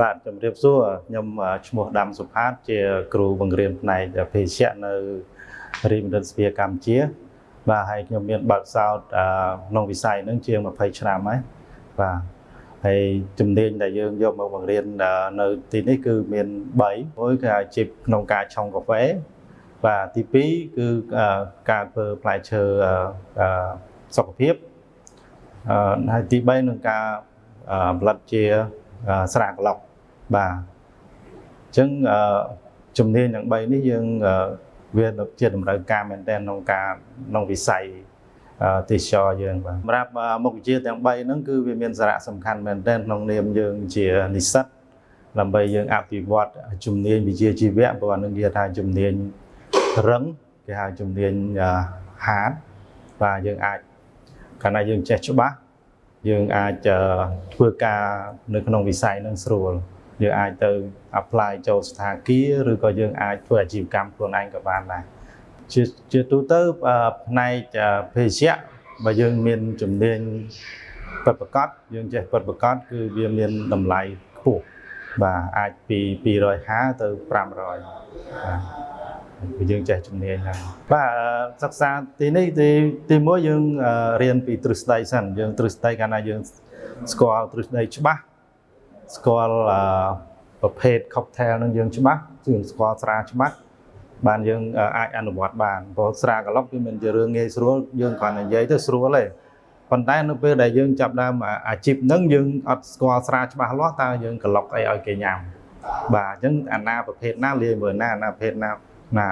បាទជំរាបសួរខ្ញុំឈ្មោះដាំសុផាតជាគ្រូបង្រៀនផ្នែកភេសជ្ជៈនៅរាជមណ្ឌលសភាកម្ពុជា បាទហើយខ្ញុំមានបើកសោតក្នុងវិស័យហ្នឹងជាង20ឆ្នាំហើយបាទហើយជំនាញដែលយើងយកមកបង្រៀននៅទីនេះគឺមាន3មួយគឺអាជីពក្នុងការឆុងកាហ្វេបាទទី2គឺការធ្វើផ្លែឈើសុខភាពហើយទី3នឹងការផលិតជា ស្រាក្លុកបាទអញ្ចឹងជំនាញទាំង3នេះយើងវាជាតម្រូវការមែនទែនក្នុងការក្នុងវិស័យទេសចរយើងបាទសម្រាប់មុខវិជ្ជាទាំង3ហ្នឹងគឺវាមានសារៈសំខាន់មែនទែនក្នុងនាមយើងជានិស្សិតដើម្បីយើងអភិវឌ្ឍជំនាញវិជ្ជាជីវៈព្រោះអានឹងគេថាជំនាញរឹងគេហៅជំនាញហាតបាទយើងអាចកាលណាយើងចេះច្បាស់ យើងអាចធ្វើការនៅក្នុងវិស័យនឹងស្រួលយើងអាចទៅ apply ចូលស្ថាគារឬក៏យើងអាចធ្វើអាជីវកម្មខ្លួនឯងក៏បានដែរជាជាទូទៅផ្នែកភេសជ្ជៈបើយើងមានជំនាញពិតប្រាកដយើងចេះពិតប្រាកដគឺវាមានតម្លៃខ្ពស់បាទអាចពី250ទៅ500បាទ យើងចេះជំនាញហ្នឹងបាទសិក្សាទីនេះទីទីមួយយើងរៀនពីទ្រឹស្ដីសិនយើងទ្រឹស្ដីកាលណាយើងស្គាល់ទ្រឹស្ដីច្បាស់ស្គាល់ប្រភេទ cocktail នឹងយើងច្បាស់យើងស្គាល់ស្រាច្បាស់បានយើងអាចអនុវត្តបានព្រោះស្រាក្លុកវាមិនជារឿងងាយស្រួលយើងគ្រាន់តែនិយាយទៅស្រួលទេប៉ុន្តែនៅពេលដែលយើងចាប់ដើមអាជីពហ្នឹងយើងអត់ស្គាល់ស្រាច្បាស់លាស់តើយើងក្លុកអីឲ្យគេញ៉ាំបាទអញ្ចឹងអាណាប្រភេទណាលាយមើលណាអាណាប្រភេទណា ណា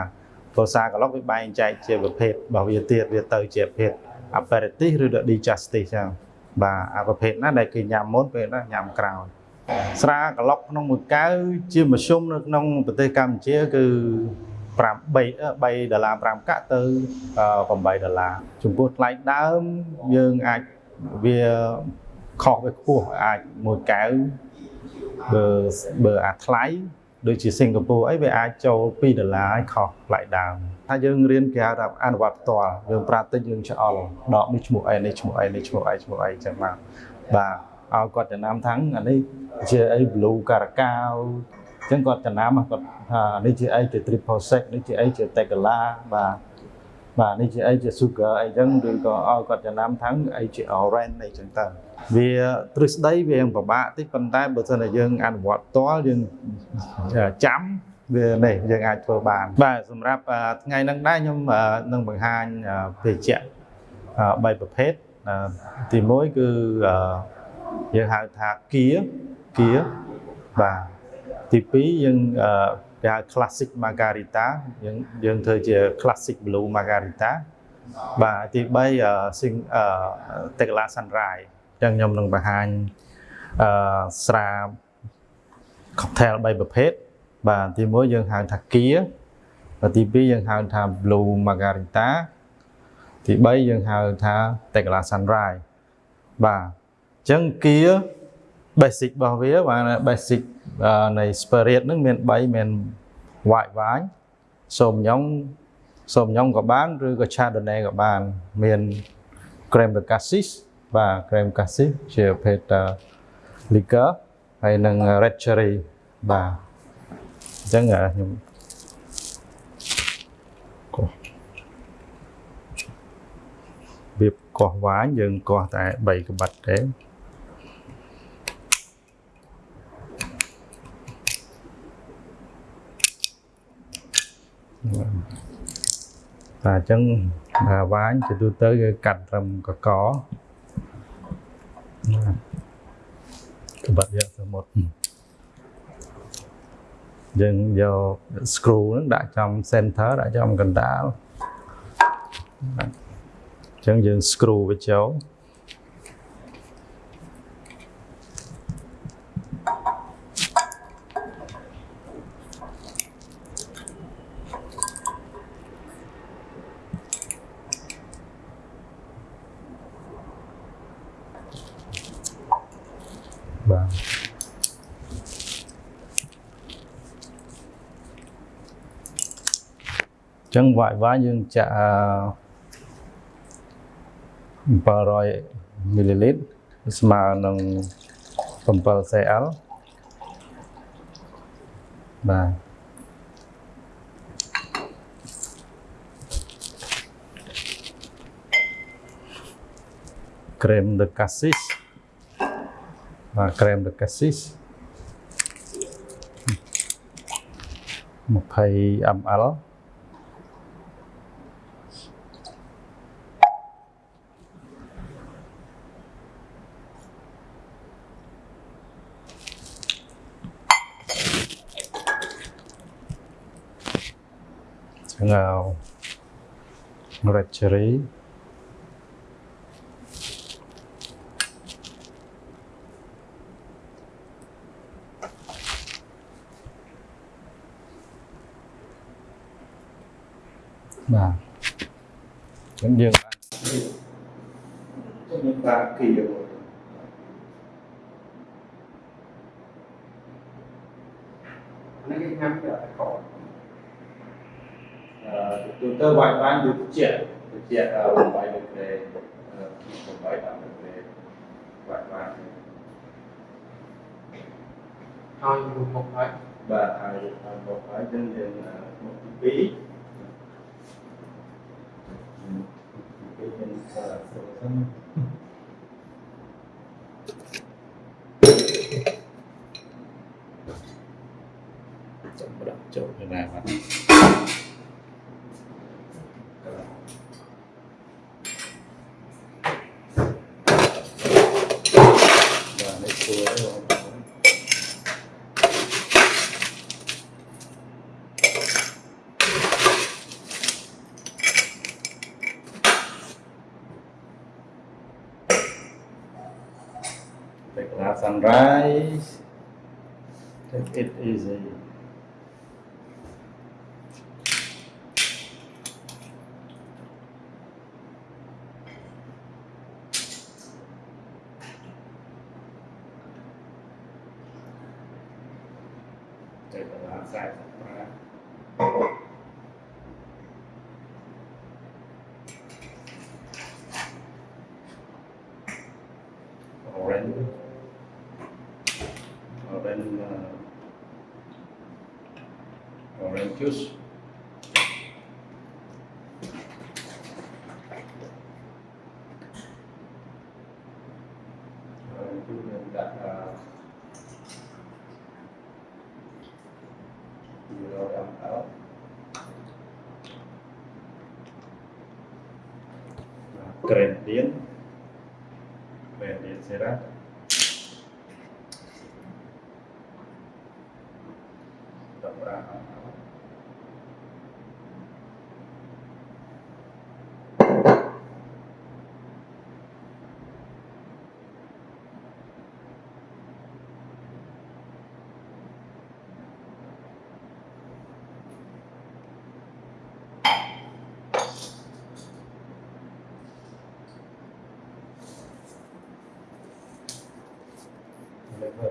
ព្រោះសាកឡុកវាបែងចែកជាប្រភេទរបស់វាទៀតវាទៅជាប្រភេទ aperitif ឬ digestif ចឹងបាទអាប្រភេទណាដែលគេញ៉ាំមុនពេលណាញ៉ាំក្រោយស្រាក្លុកក្នុងមួយកែវជាមធ្យមនៅក្នុងប្រទេសកម្ពុជាគឺ5 3 3ដុល្លារ5កាក់ទៅ8ដុល្លារចំពោះថ្លៃដើមយើងអាចវាខុសវាខ្ពស់អាចមួយកែវបើបើអាថ្លៃ ដូចជាសិង្ហបុរីអីវាអាចចូល2ដុល្លារឲ្យខុសថ្លៃដើមថាយើងរៀនគេហៅថាអនុវត្តផ្ទាល់យើងប្រាតិចយើងឆ្អល់ដកនេះឈ្មោះអីនេះឈ្មោះអីនេះឈ្មោះអីឈ្មោះអីចឹងមកបាទឲ្យគាត់ចំណាំថាំងអានេះជាអី blue caracao ចឹងគាត់ចំណាំគាត់ថានេះជាអីជា triple sec នេះជាអីជា tequila បាទបាទនេះជាអីជា sugar អីចឹងឬក៏ឲ្យគាត់ចំណាំថាំងអីជា orange អីចឹងទៅ វាទ្រឹស្ដីវាពិបាកតិចប៉ុន្តែបើសិនតែយើងអនុវត្តផ្ទាល់យើងចាំវានេះយើងអាចធ្វើបាន បាទសម្រាប់ថ្ងៃហ្នឹងដែរខ្ញុំនឹងបង្ហាញភេសជ្ជៈ3ប្រភេទទី1គឺយើងហៅថាគៀគៀបាទទី2យើងគេហៅ classic margarita យើងយើងធ្វើជា classic blue margarita បាទទី3 sing tequila sunrise ចឹងខ្ញុំនឹងបង្ហាញអឺស្រា cocktail 3ប្រភេទបាទទី1យើងហៅថាគៀបាទទី2យើងហៅថា blue margarita ទី3យើងហៅថា tequila sunrise បាទអញ្ចឹងគៀ basic របស់វាបាទ basic នៃ spirit ហ្នឹងមាន3មាន white wine សូមញ៉ុងសូមញ៉ុងក៏បាន ឬក៏ chardonnay ក៏បាន មាន creme de cassis បាទ cream cassis ជាប្រភេទ liquor ហើយនិង red cherry បាទអញ្ចឹងខ្ញុំកោះវាកោះវាញយើងកោះតែ3ក្បាត់ទេបាទអញ្ចឹងវាញជាទូទៅគឺកាត់ត្រឹមកក ក្បាត់យកទៅមុតយើងយក screw ហ្នឹងដាក់ចំ center ដាក់ចំកណ្ដាលអញ្ចឹងយើង screw វាចូលបាទ ចឹងវាយវាយយើងចាក់700មីលីលីត្រស្មើនឹង7 cl បបាទ crème de cassis បាទ crème de cassis 20 ml ឆ្ងោ red cherry បាទអញ្ចឹងយើងបានយើងបានគីយកហ្នឹងគេញ៉ាំគេអត់ខកអឺទូទៅវា ngào rạch rí mà. Vẫn dương ta kỳ được nó cái ngắm lại khỏi chúng tôi gọi ban được triển được chuyện ở vùng bảy được về vùng bảy là được về gọi ban hai vùng một bảy và hai vùng một bảy trên nền một bí phí nhân là số thân. Chậm bắt đầu chậm cái này mà. take last sunrise. Take it easy. Take a last sunrise orange uh, orange juice gradient gradient Để coi.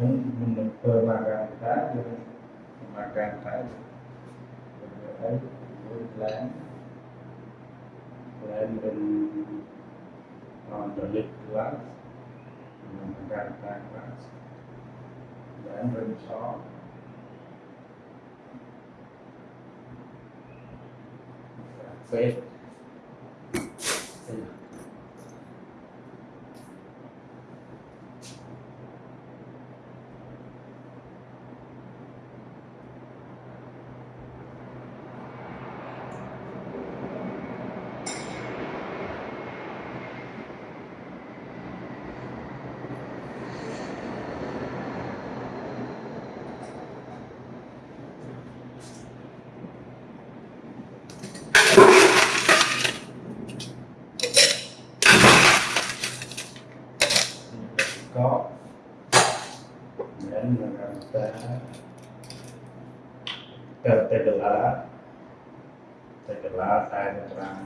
mempermakankan memakankan berdoa berlan dan dan mendolik kelas memakankan kelas dan bersok Safe. terbelah terbelah saya terang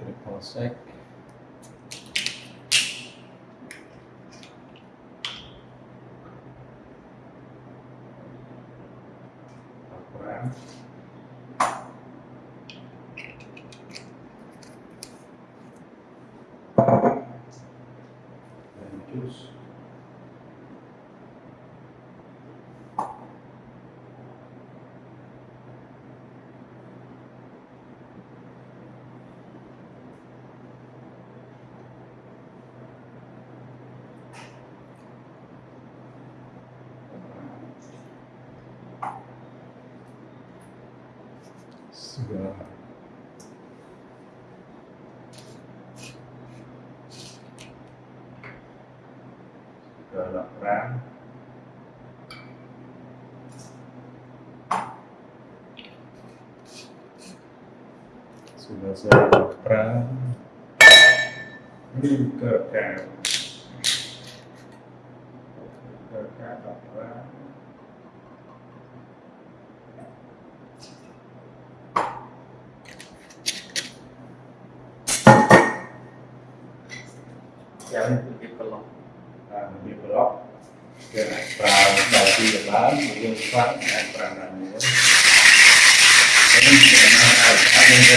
triple sec. segala hal. Segala perang selesai perang dari Jepang, beliau Jepang dan Ini memang ada yang